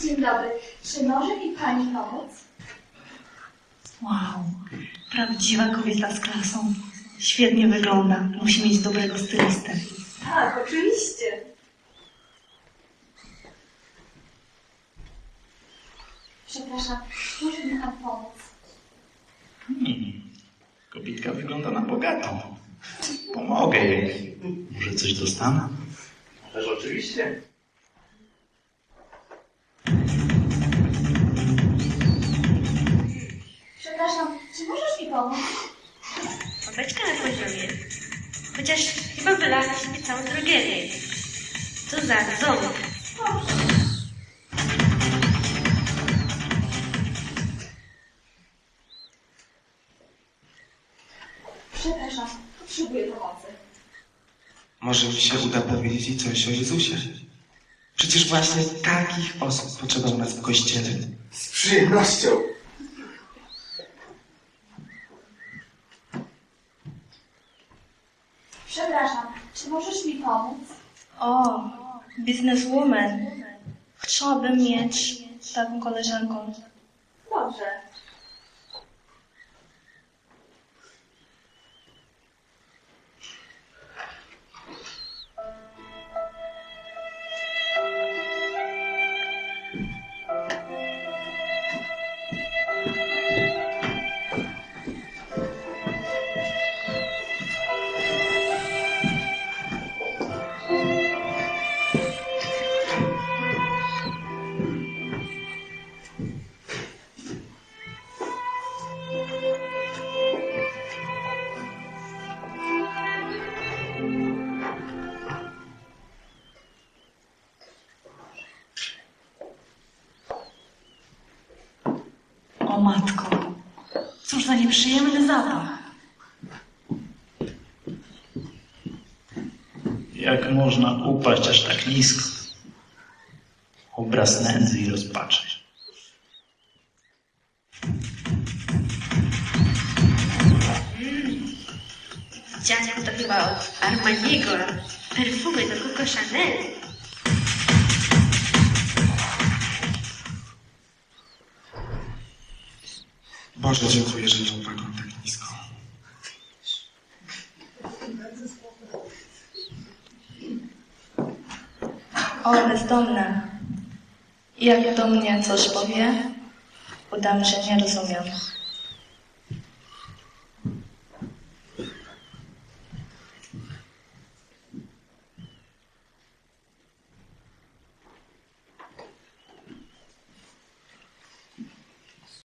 Dzień dobry. Czy może mi pani pomóc? Wow, prawdziwa kobieta z klasą. Świetnie wygląda. Musi mieć dobrego stylistę. Tak, oczywiście. Przepraszam, może mi pan pomóc? Hmm. Kobitka wygląda na bogatą. Pomogę jej. Może coś dostanę? Ależ oczywiście. Czy możesz mi pomóc? Babeczka na poziomie. Chociaż chyba wylałaś mi całą drogerię. Co za ząb. Przepraszam, potrzebuję pomocy. Może mi się uda powiedzieć jej coś o Jezusie. Przecież właśnie takich osób potrzeba u nas w kościele. Z przyjemnością. Przepraszam, czy możesz mi pomóc? O, bizneswoman. Chciałabym mieć taką koleżanką. Dobrze. O matko, cóż za nieprzyjemny zapach. Jak można upaść aż tak nisko? Obraz nędzy i rozpaczy. Dziadek to chyba od Armaniego. Perfumy do Coco Chanel. Boże, dziękuję, że nie upadłam tak nisko. O, bezdomna. Jak do mnie coś powie, udam, że nie rozumiem.